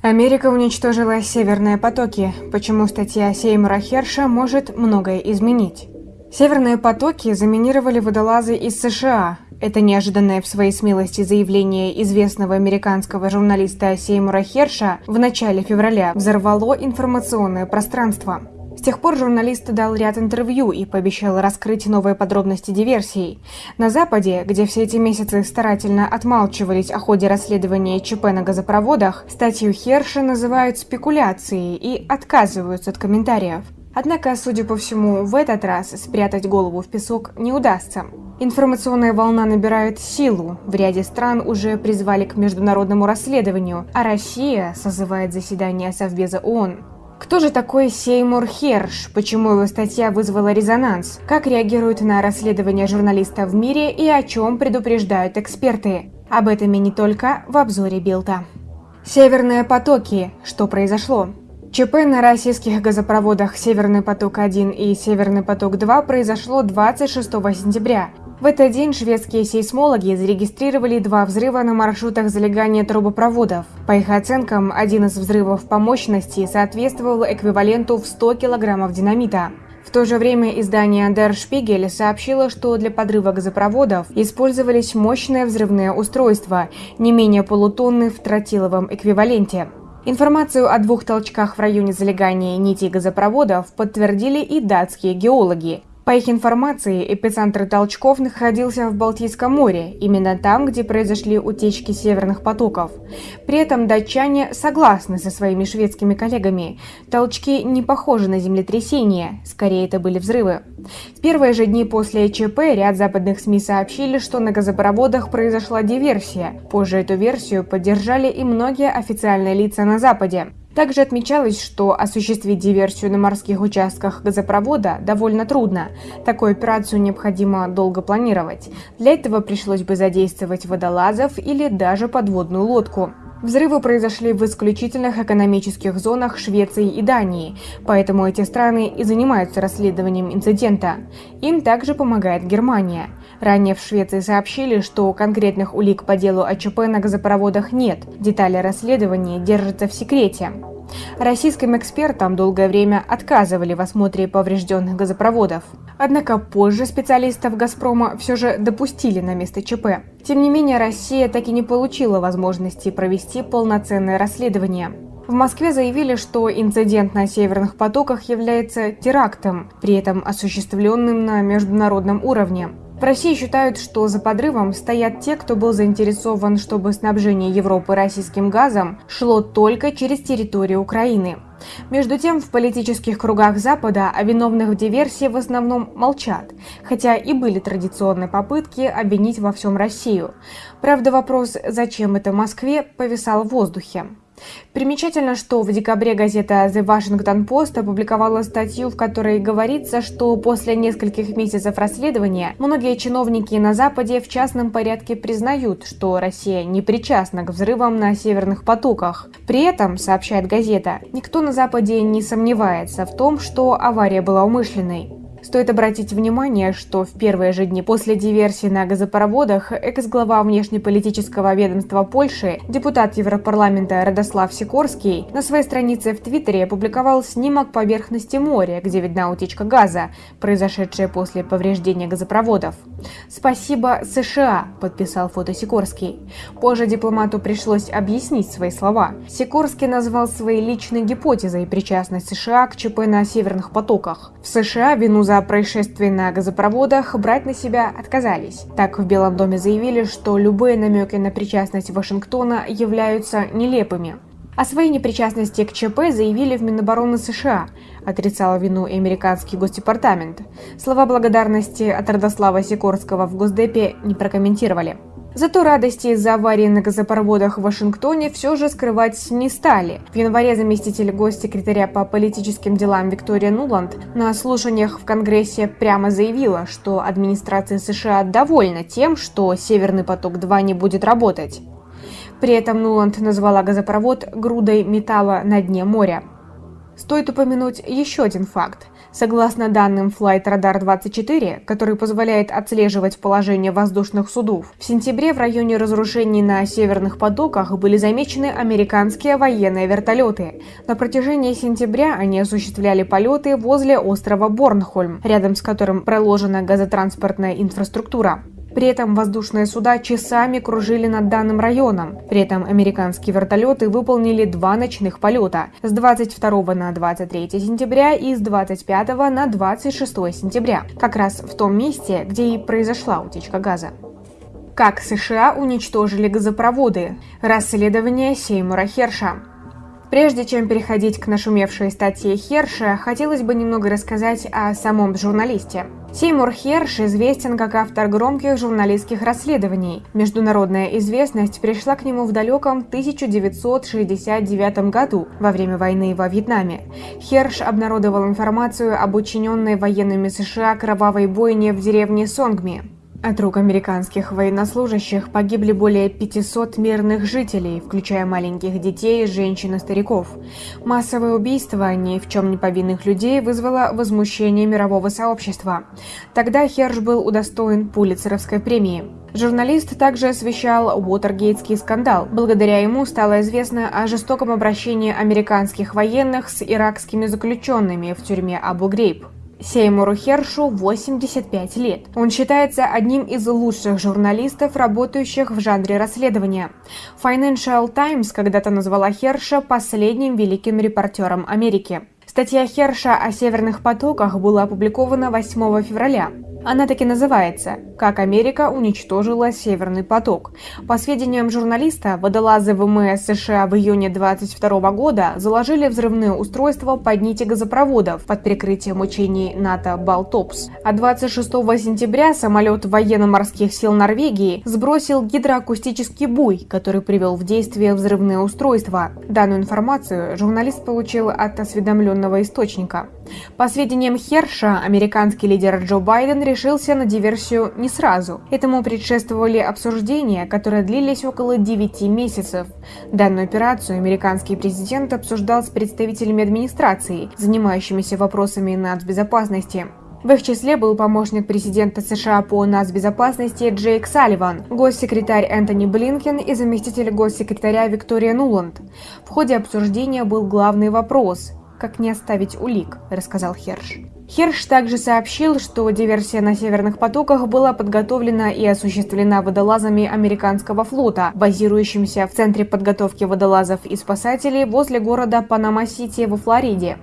Америка уничтожила северные потоки, почему статья Сеймура Херша может многое изменить. Северные потоки заминировали водолазы из США. Это неожиданное в своей смелости заявление известного американского журналиста Сеймура Херша в начале февраля взорвало информационное пространство. С тех пор журналист дал ряд интервью и пообещал раскрыть новые подробности диверсий. На Западе, где все эти месяцы старательно отмалчивались о ходе расследования ЧП на газопроводах, статью Херша называют спекуляцией и отказываются от комментариев. Однако, судя по всему, в этот раз спрятать голову в песок не удастся. Информационная волна набирает силу. В ряде стран уже призвали к международному расследованию, а Россия созывает заседание Совбеза ООН. Кто же такой Сеймур Херш? Почему его статья вызвала резонанс? Как реагируют на расследование журналиста в мире и о чем предупреждают эксперты? Об этом и не только в обзоре Билта. Северные потоки. Что произошло? ЧП на российских газопроводах «Северный поток-1» и «Северный поток-2» произошло 26 сентября. В этот день шведские сейсмологи зарегистрировали два взрыва на маршрутах залегания трубопроводов. По их оценкам, один из взрывов по мощности соответствовал эквиваленту в 100 килограммов динамита. В то же время издание Der Spiegel сообщило, что для подрыва газопроводов использовались мощные взрывные устройства, не менее полутонны в тротиловом эквиваленте. Информацию о двух толчках в районе залегания нити газопроводов подтвердили и датские геологи. По их информации, эпицентр толчков находился в Балтийском море, именно там, где произошли утечки северных потоков. При этом датчане согласны со своими шведскими коллегами. Толчки не похожи на землетрясения, скорее это были взрывы. В первые же дни после ЧП ряд западных СМИ сообщили, что на газопроводах произошла диверсия. Позже эту версию поддержали и многие официальные лица на Западе. Также отмечалось, что осуществить диверсию на морских участках газопровода довольно трудно. Такую операцию необходимо долго планировать. Для этого пришлось бы задействовать водолазов или даже подводную лодку. Взрывы произошли в исключительных экономических зонах Швеции и Дании, поэтому эти страны и занимаются расследованием инцидента. Им также помогает Германия. Ранее в Швеции сообщили, что конкретных улик по делу о ЧП на газопроводах нет, детали расследования держатся в секрете. Российским экспертам долгое время отказывали в осмотре поврежденных газопроводов. Однако позже специалистов «Газпрома» все же допустили на место ЧП. Тем не менее, Россия так и не получила возможности провести полноценное расследование. В Москве заявили, что инцидент на северных потоках является терактом, при этом осуществленным на международном уровне. В России считают, что за подрывом стоят те, кто был заинтересован, чтобы снабжение Европы российским газом шло только через территорию Украины. Между тем, в политических кругах Запада о виновных в диверсии в основном молчат, хотя и были традиционные попытки обвинить во всем Россию. Правда, вопрос «зачем это Москве?» повисал в воздухе. Примечательно, что в декабре газета The Washington Post опубликовала статью, в которой говорится, что после нескольких месяцев расследования многие чиновники на Западе в частном порядке признают, что Россия не причастна к взрывам на северных потоках. При этом, сообщает газета, никто на Западе не сомневается в том, что авария была умышленной. Стоит обратить внимание, что в первые же дни после диверсии на газопроводах экс-глава внешнеполитического ведомства Польши, депутат Европарламента Радослав Сикорский, на своей странице в Твиттере опубликовал снимок поверхности моря, где видна утечка газа, произошедшая после повреждения газопроводов. «Спасибо США», – подписал фото Сикорский. Позже дипломату пришлось объяснить свои слова. Сикорский назвал своей личной гипотезой причастность США к ЧП на северных потоках. В США вину за происшествие на газопроводах брать на себя отказались. Так в Белом доме заявили, что любые намеки на причастность Вашингтона являются нелепыми. О своей непричастности к ЧП заявили в Минобороны США, отрицала вину и американский госдепартамент. Слова благодарности от Родослава Сикорского в Госдепе не прокомментировали. Зато радости из-за аварии на газопроводах в Вашингтоне все же скрывать не стали. В январе заместитель госсекретаря по политическим делам Виктория Нуланд на слушаниях в Конгрессе прямо заявила, что администрация США довольна тем, что «Северный поток-2» не будет работать. При этом Нуланд назвала газопровод грудой металла на дне моря. Стоит упомянуть еще один факт. Согласно данным Flight Radar 24, который позволяет отслеживать положение воздушных судов, в сентябре в районе разрушений на северных потоках были замечены американские военные вертолеты. На протяжении сентября они осуществляли полеты возле острова Борнхольм, рядом с которым проложена газотранспортная инфраструктура. При этом воздушные суда часами кружили над данным районом. При этом американские вертолеты выполнили два ночных полета с 22 на 23 сентября и с 25 на 26 сентября, как раз в том месте, где и произошла утечка газа. Как США уничтожили газопроводы? Расследование Сеймура Херша. Прежде чем переходить к нашумевшей статье Херша, хотелось бы немного рассказать о самом журналисте. Сеймур Херш известен как автор громких журналистских расследований. Международная известность пришла к нему в далеком 1969 году, во время войны во Вьетнаме. Херш обнародовал информацию об учиненной военными США кровавой бойне в деревне Сонгми. От рук американских военнослужащих погибли более 500 мирных жителей, включая маленьких детей, женщин и стариков. Массовое убийство ни в чем не повинных людей вызвало возмущение мирового сообщества. Тогда Херш был удостоен Пулитцеровской премии. Журналист также освещал Уотергейтский скандал. Благодаря ему стало известно о жестоком обращении американских военных с иракскими заключенными в тюрьме Абу-Грейб. Сеймуру Хершу 85 лет. Он считается одним из лучших журналистов, работающих в жанре расследования. Financial Times когда-то назвала Херша последним великим репортером Америки. Статья Херша о северных потоках была опубликована 8 февраля. Она таки называется «Как Америка уничтожила Северный поток». По сведениям журналиста, водолазы ВМС США в июне 22 года заложили взрывные устройства под нити газопроводов под прикрытием учений НАТО «Балтопс». А 26 сентября самолет военно-морских сил Норвегии сбросил гидроакустический буй, который привел в действие взрывные устройства. Данную информацию журналист получил от осведомленного источника. По сведениям Херша, американский лидер Джо Байден решился на диверсию не сразу. Этому предшествовали обсуждения, которые длились около 9 месяцев. Данную операцию американский президент обсуждал с представителями администрации, занимающимися вопросами нацбезопасности. В их числе был помощник президента США по нацбезопасности Джейк Салливан, госсекретарь Энтони Блинкен и заместитель госсекретаря Виктория Нуланд. В ходе обсуждения был главный вопрос как не оставить улик, рассказал Херш. Херш также сообщил, что диверсия на северных потоках была подготовлена и осуществлена водолазами американского флота, базирующимся в Центре подготовки водолазов и спасателей возле города Панама-Сити во Флориде.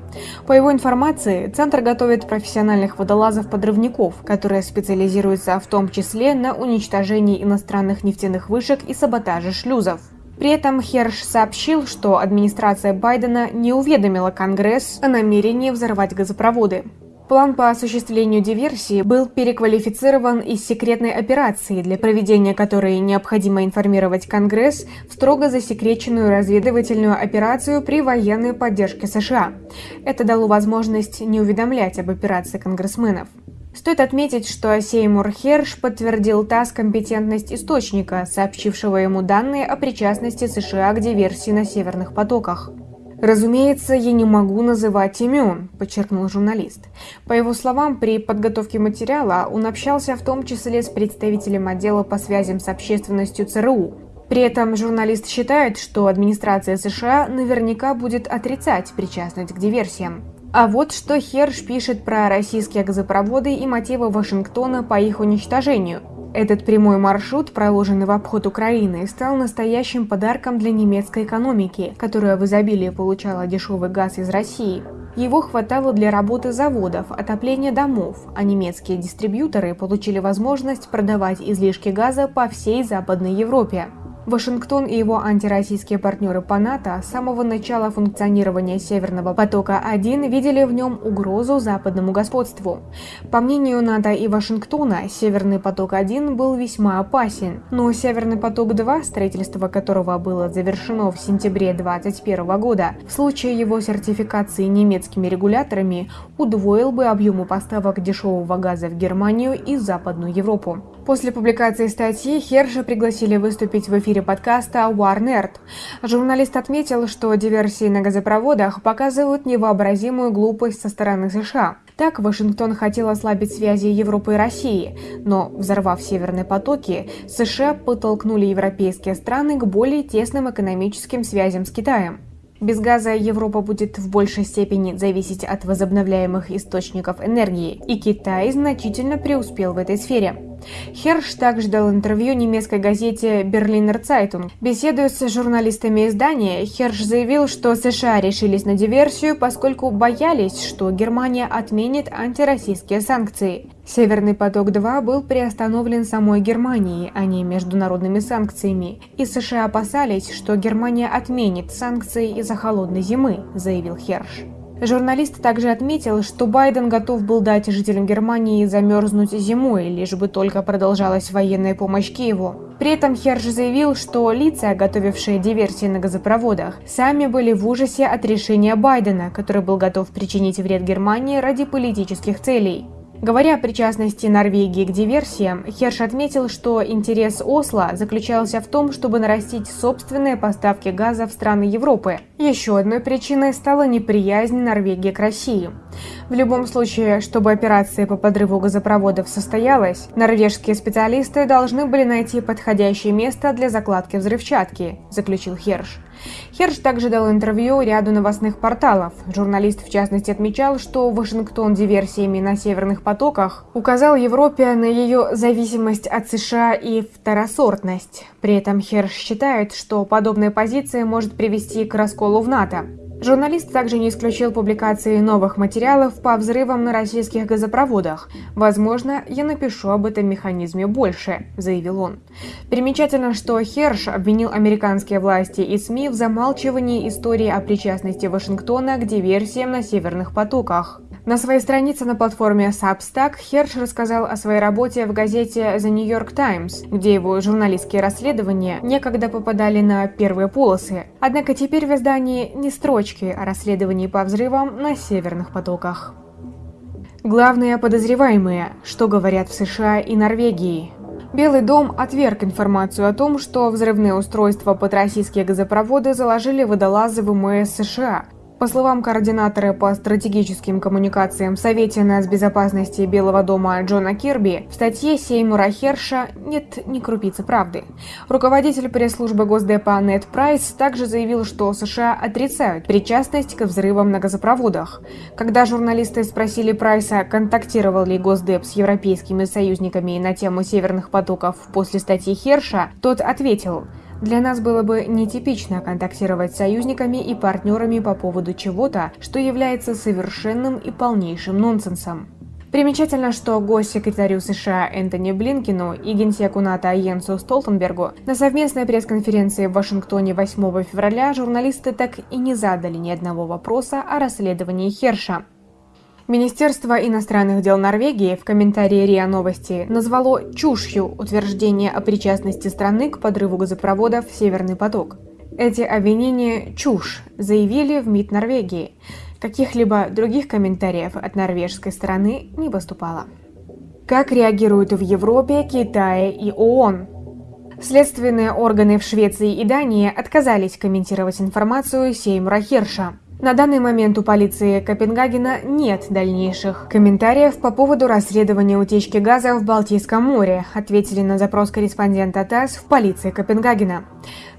По его информации, Центр готовит профессиональных водолазов-подрывников, которые специализируются в том числе на уничтожении иностранных нефтяных вышек и саботаже шлюзов. При этом Херш сообщил, что администрация Байдена не уведомила Конгресс о намерении взорвать газопроводы. План по осуществлению диверсии был переквалифицирован из секретной операции, для проведения которой необходимо информировать Конгресс в строго засекреченную разведывательную операцию при военной поддержке США. Это дало возможность не уведомлять об операции конгрессменов. Стоит отметить, что Сеймур Херш подтвердил ТАСС компетентность источника, сообщившего ему данные о причастности США к диверсии на Северных потоках. «Разумеется, я не могу называть имен», – подчеркнул журналист. По его словам, при подготовке материала он общался в том числе с представителем отдела по связям с общественностью ЦРУ. При этом журналист считает, что администрация США наверняка будет отрицать причастность к диверсиям. А вот что Херш пишет про российские газопроводы и мотивы Вашингтона по их уничтожению. Этот прямой маршрут, проложенный в обход Украины, стал настоящим подарком для немецкой экономики, которая в изобилии получала дешевый газ из России. Его хватало для работы заводов, отопления домов, а немецкие дистрибьюторы получили возможность продавать излишки газа по всей Западной Европе. Вашингтон и его антироссийские партнеры по НАТО с самого начала функционирования Северного потока-1 видели в нем угрозу западному господству. По мнению НАТО и Вашингтона, Северный поток-1 был весьма опасен, но Северный поток-2, строительство которого было завершено в сентябре 2021 года, в случае его сертификации немецкими регуляторами, удвоил бы объемы поставок дешевого газа в Германию и Западную Европу. После публикации статьи Херша пригласили выступить в эфире подкаста War Журналист отметил, что диверсии на газопроводах показывают невообразимую глупость со стороны США. Так, Вашингтон хотел ослабить связи Европы и России, но, взорвав северные потоки, США подтолкнули европейские страны к более тесным экономическим связям с Китаем. Без газа Европа будет в большей степени зависеть от возобновляемых источников энергии, и Китай значительно преуспел в этой сфере. Херш также дал интервью немецкой газете «Берлинер Цайтунг». Беседуя с журналистами издания, Херш заявил, что США решились на диверсию, поскольку боялись, что Германия отменит антироссийские санкции. «Северный поток-2» был приостановлен самой Германией, а не международными санкциями, и США опасались, что Германия отменит санкции из-за холодной зимы, заявил Херш. Журналист также отметил, что Байден готов был дать жителям Германии замерзнуть зимой, лишь бы только продолжалась военная помощь Киеву. При этом Херш заявил, что лица, готовившие диверсии на газопроводах, сами были в ужасе от решения Байдена, который был готов причинить вред Германии ради политических целей. Говоря о причастности Норвегии к диверсиям, Херш отметил, что интерес Осло заключался в том, чтобы нарастить собственные поставки газа в страны Европы. Еще одной причиной стала неприязнь Норвегии к России. В любом случае, чтобы операция по подрыву газопроводов состоялась, норвежские специалисты должны были найти подходящее место для закладки взрывчатки, заключил Херш. Херш также дал интервью ряду новостных порталов. Журналист в частности отмечал, что Вашингтон диверсиями на северных потоках указал Европе на ее зависимость от США и второсортность. При этом Херш считает, что подобная позиция может привести к расколу в НАТО. Журналист также не исключил публикации новых материалов по взрывам на российских газопроводах. «Возможно, я напишу об этом механизме больше», – заявил он. Примечательно, что Херш обвинил американские власти и СМИ в замалчивании истории о причастности Вашингтона к диверсиям на северных потоках. На своей странице на платформе Substack Херш рассказал о своей работе в газете The New York Times, где его журналистские расследования некогда попадали на первые полосы. Однако теперь в издании не строчки о расследовании по взрывам на северных потоках. Главные подозреваемые, что говорят в США и Норвегии. Белый дом отверг информацию о том, что взрывные устройства под российские газопроводы заложили водолазы ВМС США, по словам координатора по стратегическим коммуникациям в Совете нацбезопасности Белого дома Джона Кирби, в статье Сеймура Херша нет ни крупицы правды. Руководитель пресс-службы Госдепа Нед Прайс также заявил, что США отрицают причастность к взрывам на газопроводах. Когда журналисты спросили Прайса, контактировал ли Госдеп с европейскими союзниками на тему северных потоков после статьи Херша, тот ответил – для нас было бы нетипично контактировать с союзниками и партнерами по поводу чего-то, что является совершенным и полнейшим нонсенсом. Примечательно, что госсекретарю США Энтони Блинкину и генсеку НАТО Йенсу Столтенбергу на совместной пресс-конференции в Вашингтоне 8 февраля журналисты так и не задали ни одного вопроса о расследовании Херша. Министерство иностранных дел Норвегии в комментарии РИА Новости назвало чушью утверждение о причастности страны к подрыву газопроводов «Северный поток». Эти обвинения – чушь, заявили в МИД Норвегии. Каких-либо других комментариев от норвежской стороны не поступало. Как реагируют в Европе, Китае и ООН? Следственные органы в Швеции и Дании отказались комментировать информацию Сеймура Херша. На данный момент у полиции Копенгагена нет дальнейших комментариев по поводу расследования утечки газа в Балтийском море, ответили на запрос корреспондента ТАСС в полиции Копенгагена.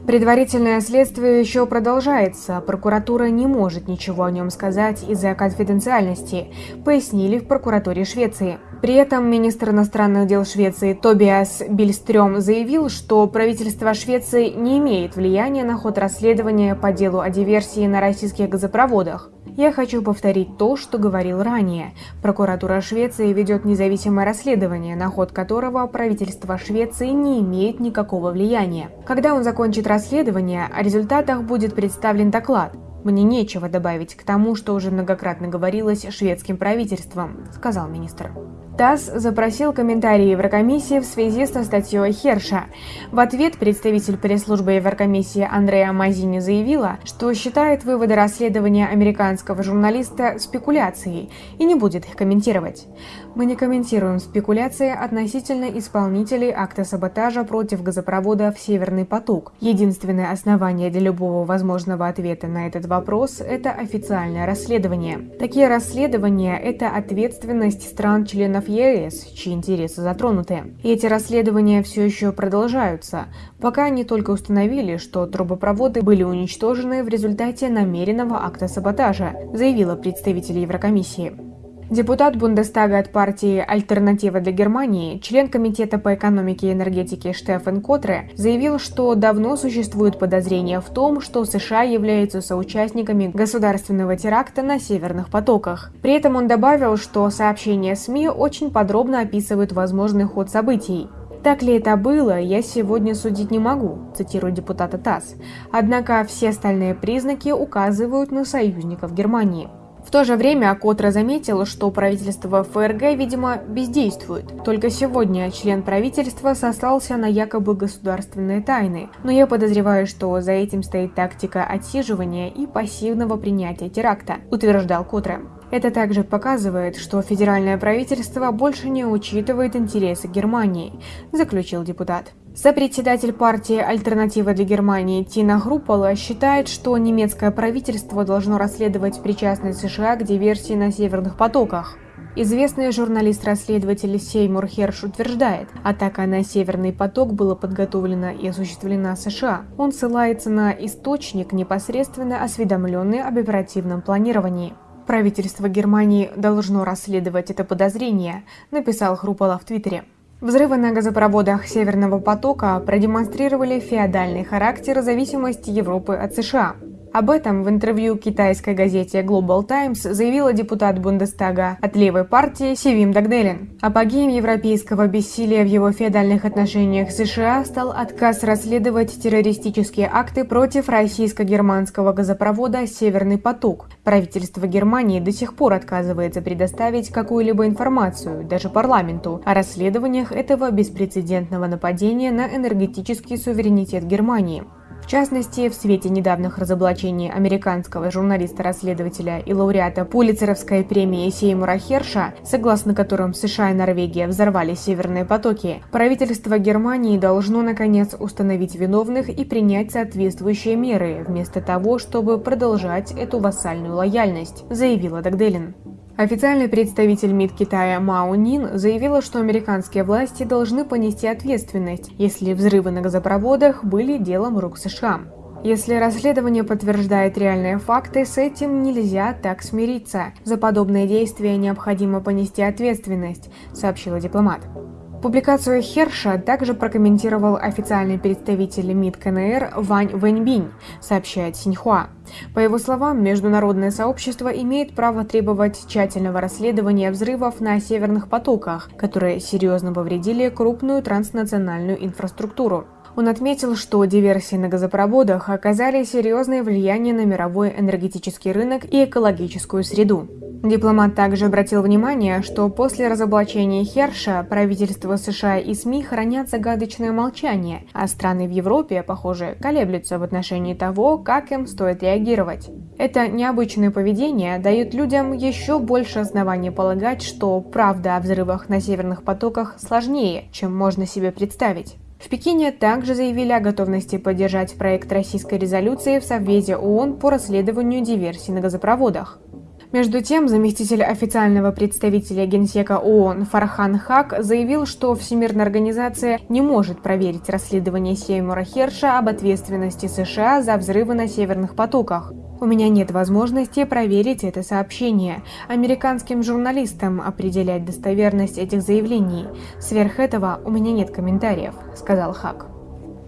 Предварительное следствие еще продолжается, прокуратура не может ничего о нем сказать из-за конфиденциальности, пояснили в прокуратуре Швеции. При этом министр иностранных дел Швеции Тобиас Бильстрём заявил, что правительство Швеции не имеет влияния на ход расследования по делу о диверсии на российских газопроводах. Я хочу повторить то, что говорил ранее. Прокуратура Швеции ведет независимое расследование, на ход которого правительство Швеции не имеет никакого влияния. Когда он закончит расследование, о результатах будет представлен доклад. Мне нечего добавить к тому, что уже многократно говорилось шведским правительством, сказал министр. ТАСС запросил комментарии Еврокомиссии в связи со статьей Херша. В ответ представитель пресс-службы Еврокомиссии Андреа Мазини заявила, что считает выводы расследования американского журналиста спекуляцией и не будет их комментировать. Мы не комментируем спекуляции относительно исполнителей акта саботажа против газопровода в Северный поток. Единственное основание для любого возможного ответа на этот вопрос – это официальное расследование. Такие расследования – это ответственность стран-членов членов ЕС, чьи интересы затронуты. Эти расследования все еще продолжаются, пока они только установили, что трубопроводы были уничтожены в результате намеренного акта саботажа, заявила представитель Еврокомиссии. Депутат Бундестага от партии «Альтернатива для Германии», член Комитета по экономике и энергетике Штефан Котре, заявил, что давно существует подозрение в том, что США являются соучастниками государственного теракта на Северных потоках. При этом он добавил, что сообщения СМИ очень подробно описывают возможный ход событий. Так ли это было, я сегодня судить не могу, цитирую депутата ТАСС. Однако все остальные признаки указывают на союзников Германии. В то же время Котра заметил, что правительство ФРГ, видимо, бездействует. Только сегодня член правительства сослался на якобы государственные тайны, но я подозреваю, что за этим стоит тактика отсиживания и пассивного принятия теракта, утверждал Котре. Это также показывает, что федеральное правительство больше не учитывает интересы Германии, заключил депутат. Сопредседатель партии «Альтернатива для Германии» Тина Хрупола считает, что немецкое правительство должно расследовать причастность США к диверсии на северных потоках. Известный журналист-расследователь Сеймур Херш утверждает, атака на Северный поток была подготовлена и осуществлена США. Он ссылается на источник, непосредственно осведомленный об оперативном планировании. Правительство Германии должно расследовать это подозрение, написал Хрупола в Твиттере. Взрывы на газопроводах Северного потока продемонстрировали феодальный характер зависимости Европы от США. Об этом в интервью китайской газете Global Times заявила депутат Бундестага от левой партии Севим Дагделин. Апогеем европейского бессилия в его феодальных отношениях с США стал отказ расследовать террористические акты против российско-германского газопровода «Северный поток». Правительство Германии до сих пор отказывается предоставить какую-либо информацию, даже парламенту, о расследованиях этого беспрецедентного нападения на энергетический суверенитет Германии. В частности, в свете недавних разоблачений американского журналиста-расследователя и лауреата Пулицеровской премии Сеймура Херша, согласно которым США и Норвегия взорвали северные потоки, правительство Германии должно наконец установить виновных и принять соответствующие меры, вместо того, чтобы продолжать эту вассальную лояльность, заявила Дагделин. Официальный представитель МИД Китая Мао Нин заявила, что американские власти должны понести ответственность, если взрывы на газопроводах были делом рук США. Если расследование подтверждает реальные факты, с этим нельзя так смириться. За подобные действия необходимо понести ответственность, сообщила дипломат. Публикацию Херша также прокомментировал официальный представитель МИД КНР Вань Вэньбинь, сообщает Синьхуа. По его словам, международное сообщество имеет право требовать тщательного расследования взрывов на северных потоках, которые серьезно повредили крупную транснациональную инфраструктуру. Он отметил, что диверсии на газопроводах оказали серьезное влияние на мировой энергетический рынок и экологическую среду. Дипломат также обратил внимание, что после разоблачения Херша правительство США и СМИ хранят загадочное молчание, а страны в Европе, похоже, колеблются в отношении того, как им стоит реагировать. Это необычное поведение дает людям еще больше оснований полагать, что правда о взрывах на северных потоках сложнее, чем можно себе представить. В Пекине также заявили о готовности поддержать проект российской резолюции в Совбезе ООН по расследованию диверсий на газопроводах. Между тем, заместитель официального представителя Генсека ООН Фархан Хак заявил, что Всемирная организация не может проверить расследование Сеймура Херша об ответственности США за взрывы на северных потоках. У меня нет возможности проверить это сообщение. Американским журналистам определять достоверность этих заявлений. Сверх этого у меня нет комментариев, сказал Хак.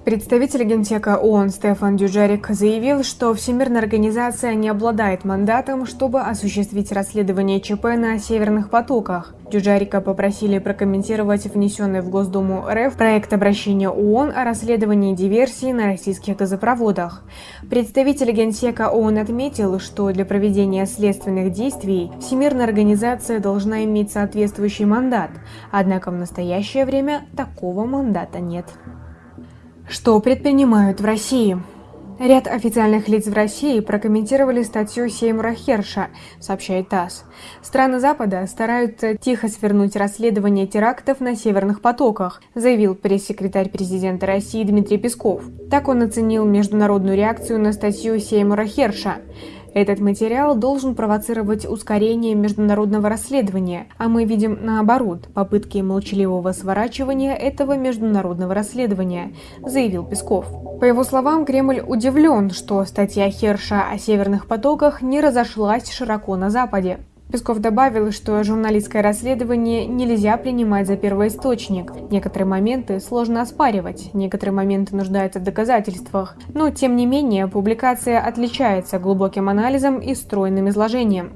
Представитель генсека ООН Стефан Дюджарик заявил, что Всемирная организация не обладает мандатом, чтобы осуществить расследование ЧП на северных потоках. Дюджарика попросили прокомментировать внесенный в Госдуму РФ проект обращения ООН о расследовании диверсии на российских газопроводах. Представитель генсека ООН отметил, что для проведения следственных действий Всемирная организация должна иметь соответствующий мандат, однако в настоящее время такого мандата нет. Что предпринимают в России? Ряд официальных лиц в России прокомментировали статью Сеймура Херша, сообщает ТАСС. Страны Запада стараются тихо свернуть расследование терактов на северных потоках, заявил пресс-секретарь президента России Дмитрий Песков. Так он оценил международную реакцию на статью Сеймура Херша. Этот материал должен провоцировать ускорение международного расследования, а мы видим наоборот попытки молчаливого сворачивания этого международного расследования, заявил Песков. По его словам, Кремль удивлен, что статья Херша о северных потоках не разошлась широко на Западе. Песков добавил, что журналистское расследование нельзя принимать за первоисточник. Некоторые моменты сложно оспаривать, некоторые моменты нуждаются в доказательствах. Но, тем не менее, публикация отличается глубоким анализом и стройным изложением.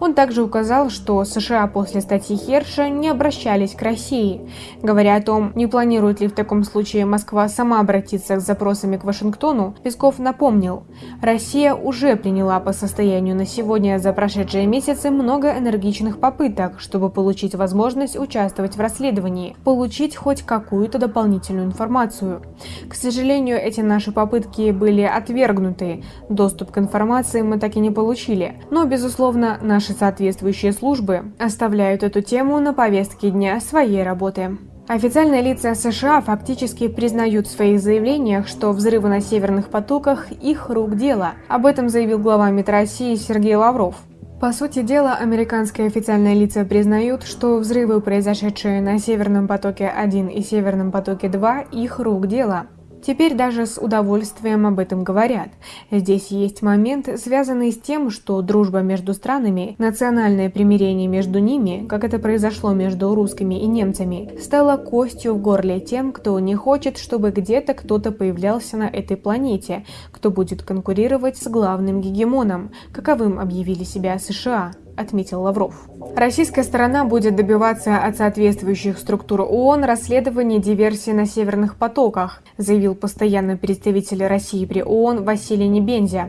Он также указал, что США после статьи Херша не обращались к России. Говоря о том, не планирует ли в таком случае Москва сама обратиться с запросами к Вашингтону, Песков напомнил, Россия уже приняла по состоянию на сегодня за прошедшие месяцы много энергичных попыток, чтобы получить возможность участвовать в расследовании, получить хоть какую-то дополнительную информацию. К сожалению, эти наши попытки были отвергнуты, доступ к информации мы так и не получили, но, безусловно, наш Наши соответствующие службы оставляют эту тему на повестке дня своей работы. Официальные лица США фактически признают в своих заявлениях, что взрывы на северных потоках – их рук дело. Об этом заявил глава МИД России Сергей Лавров. По сути дела, американские официальные лица признают, что взрывы, произошедшие на Северном потоке-1 и Северном потоке-2, их рук дело. Теперь даже с удовольствием об этом говорят. Здесь есть момент, связанный с тем, что дружба между странами, национальное примирение между ними, как это произошло между русскими и немцами, стало костью в горле тем, кто не хочет, чтобы где-то кто-то появлялся на этой планете, кто будет конкурировать с главным гегемоном, каковым объявили себя США отметил Лавров. Российская сторона будет добиваться от соответствующих структур ООН расследования диверсии на северных потоках, заявил постоянный представитель России при ООН Василий Небензя.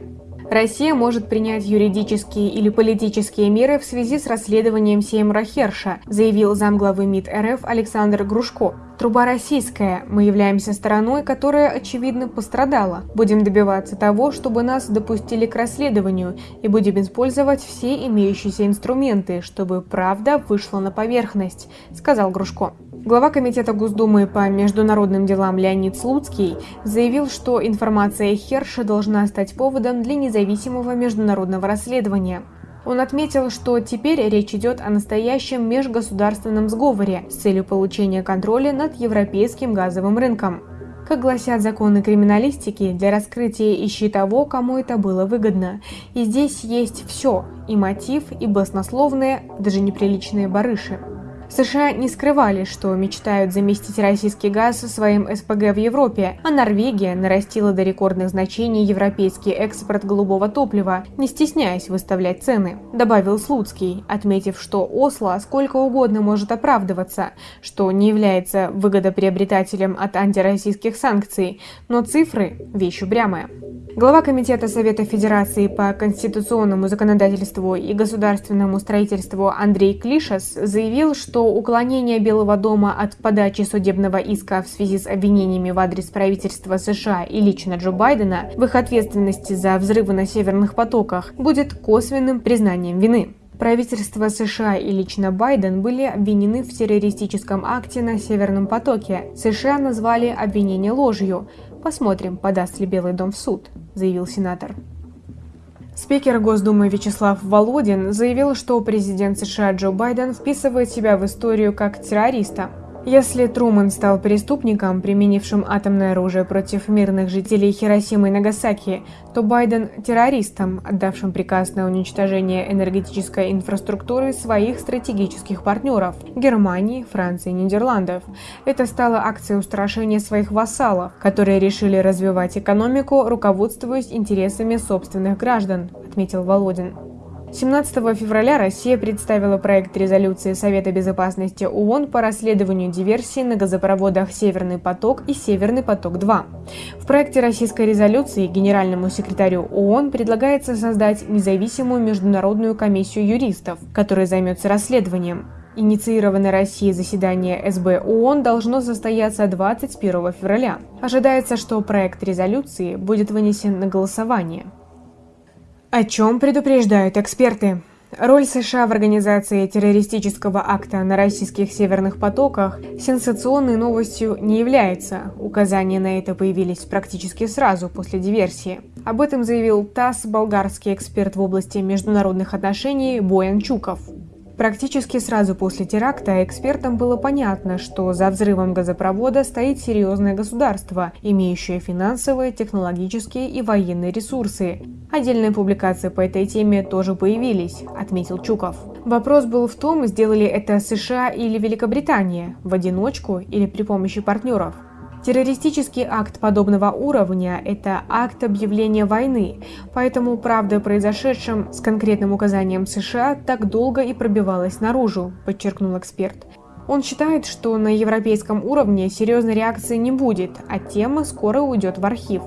Россия может принять юридические или политические меры в связи с расследованием Сеймура Херша, заявил замглавы МИД РФ Александр Грушко. Труба российская, мы являемся стороной, которая, очевидно, пострадала. Будем добиваться того, чтобы нас допустили к расследованию, и будем использовать все имеющиеся инструменты, чтобы правда вышла на поверхность, сказал Грушко. Глава Комитета Госдумы по международным делам Леонид Слуцкий заявил, что информация Херша должна стать поводом для независимого международного расследования. Он отметил, что теперь речь идет о настоящем межгосударственном сговоре с целью получения контроля над европейским газовым рынком. Как гласят законы криминалистики, для раскрытия ищи того, кому это было выгодно. И здесь есть все – и мотив, и баснословные, даже неприличные барыши. США не скрывали, что мечтают заместить российский газ своим СПГ в Европе, а Норвегия нарастила до рекордных значений европейский экспорт голубого топлива, не стесняясь выставлять цены, добавил Слуцкий, отметив, что Осло сколько угодно может оправдываться, что не является выгодоприобретателем от антироссийских санкций, но цифры – вещь упрямая. Глава Комитета Совета Федерации по конституционному законодательству и государственному строительству Андрей Клишес заявил, что уклонение Белого дома от подачи судебного иска в связи с обвинениями в адрес правительства США и лично Джо Байдена в их ответственности за взрывы на северных потоках будет косвенным признанием вины. Правительство США и лично Байден были обвинены в террористическом акте на Северном потоке. США назвали обвинение ложью. Посмотрим, подаст ли Белый дом в суд, заявил сенатор. Спикер Госдумы Вячеслав Володин заявил, что президент США Джо Байден вписывает себя в историю как террориста. Если Труман стал преступником, применившим атомное оружие против мирных жителей Хиросимы и Нагасаки, то Байден – террористом, отдавшим приказ на уничтожение энергетической инфраструктуры своих стратегических партнеров – Германии, Франции и Нидерландов. Это стало акцией устрашения своих вассалов, которые решили развивать экономику, руководствуясь интересами собственных граждан, отметил Володин. 17 февраля Россия представила проект резолюции Совета безопасности ООН по расследованию диверсии на газопроводах «Северный поток» и «Северный поток-2». В проекте российской резолюции генеральному секретарю ООН предлагается создать независимую международную комиссию юристов, которая займется расследованием. Инициированное Россией заседание СБ ООН должно состояться 21 февраля. Ожидается, что проект резолюции будет вынесен на голосование. О чем предупреждают эксперты? Роль США в организации террористического акта на российских северных потоках сенсационной новостью не является. Указания на это появились практически сразу после диверсии. Об этом заявил ТАСС болгарский эксперт в области международных отношений Боян Чуков. Практически сразу после теракта экспертам было понятно, что за взрывом газопровода стоит серьезное государство, имеющее финансовые, технологические и военные ресурсы. Отдельные публикации по этой теме тоже появились, отметил Чуков. Вопрос был в том, сделали это США или Великобритания, в одиночку или при помощи партнеров. Террористический акт подобного уровня – это акт объявления войны, поэтому правда о произошедшем с конкретным указанием США так долго и пробивалась наружу, подчеркнул эксперт. Он считает, что на европейском уровне серьезной реакции не будет, а тема скоро уйдет в архив.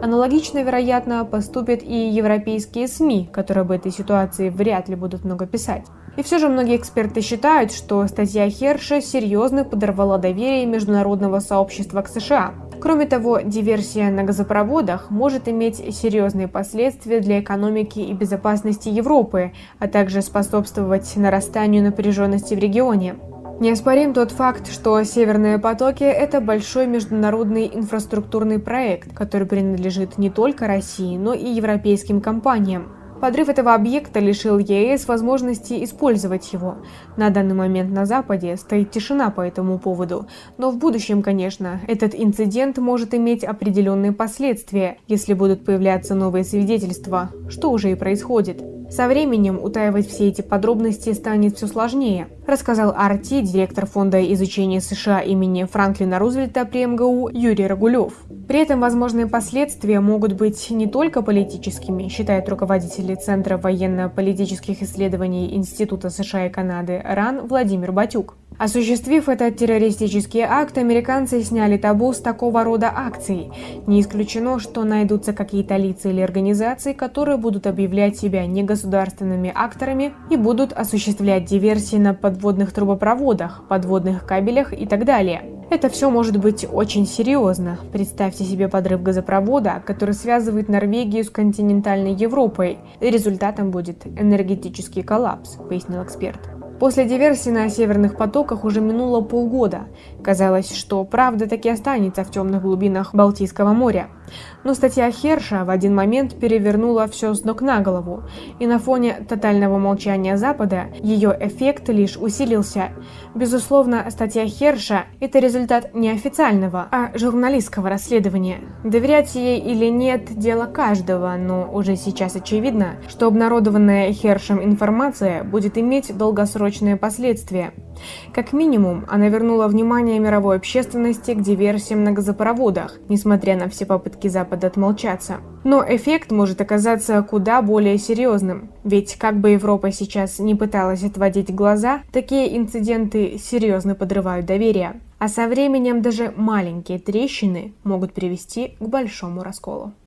Аналогично, вероятно, поступят и европейские СМИ, которые об этой ситуации вряд ли будут много писать. И все же многие эксперты считают, что статья Херша серьезно подорвала доверие международного сообщества к США. Кроме того, диверсия на газопроводах может иметь серьезные последствия для экономики и безопасности Европы, а также способствовать нарастанию напряженности в регионе. Неоспорим тот факт, что «Северные потоки» — это большой международный инфраструктурный проект, который принадлежит не только России, но и европейским компаниям. Подрыв этого объекта лишил ЕС возможности использовать его. На данный момент на Западе стоит тишина по этому поводу, но в будущем, конечно, этот инцидент может иметь определенные последствия, если будут появляться новые свидетельства, что уже и происходит. Со временем утаивать все эти подробности станет все сложнее, рассказал Арти, директор Фонда изучения США имени Франклина Рузвельта при МГУ Юрий Рагулев. При этом возможные последствия могут быть не только политическими, считают руководители Центра военно-политических исследований Института США и Канады РАН Владимир Батюк. Осуществив этот террористический акт, американцы сняли табу с такого рода акций. Не исключено, что найдутся какие-то лица или организации, которые будут объявлять себя негосударственными акторами и будут осуществлять диверсии на подводных трубопроводах, подводных кабелях и так далее. Это все может быть очень серьезно. Представьте себе подрыв газопровода, который связывает Норвегию с континентальной Европой. Результатом будет энергетический коллапс, пояснил эксперт. После диверсии на северных потоках уже минуло полгода. Казалось, что правда таки останется в темных глубинах Балтийского моря. Но статья Херша в один момент перевернула все с ног на голову, и на фоне тотального молчания Запада ее эффект лишь усилился. Безусловно, статья Херша – это результат не официального, а журналистского расследования. Доверять ей или нет – дело каждого, но уже сейчас очевидно, что обнародованная Хершем информация будет иметь долгосрочные последствия. Как минимум, она вернула внимание мировой общественности к диверсиям на газопроводах, несмотря на все попытки Запада отмолчаться. Но эффект может оказаться куда более серьезным, ведь как бы Европа сейчас не пыталась отводить глаза, такие инциденты серьезно подрывают доверие, а со временем даже маленькие трещины могут привести к большому расколу.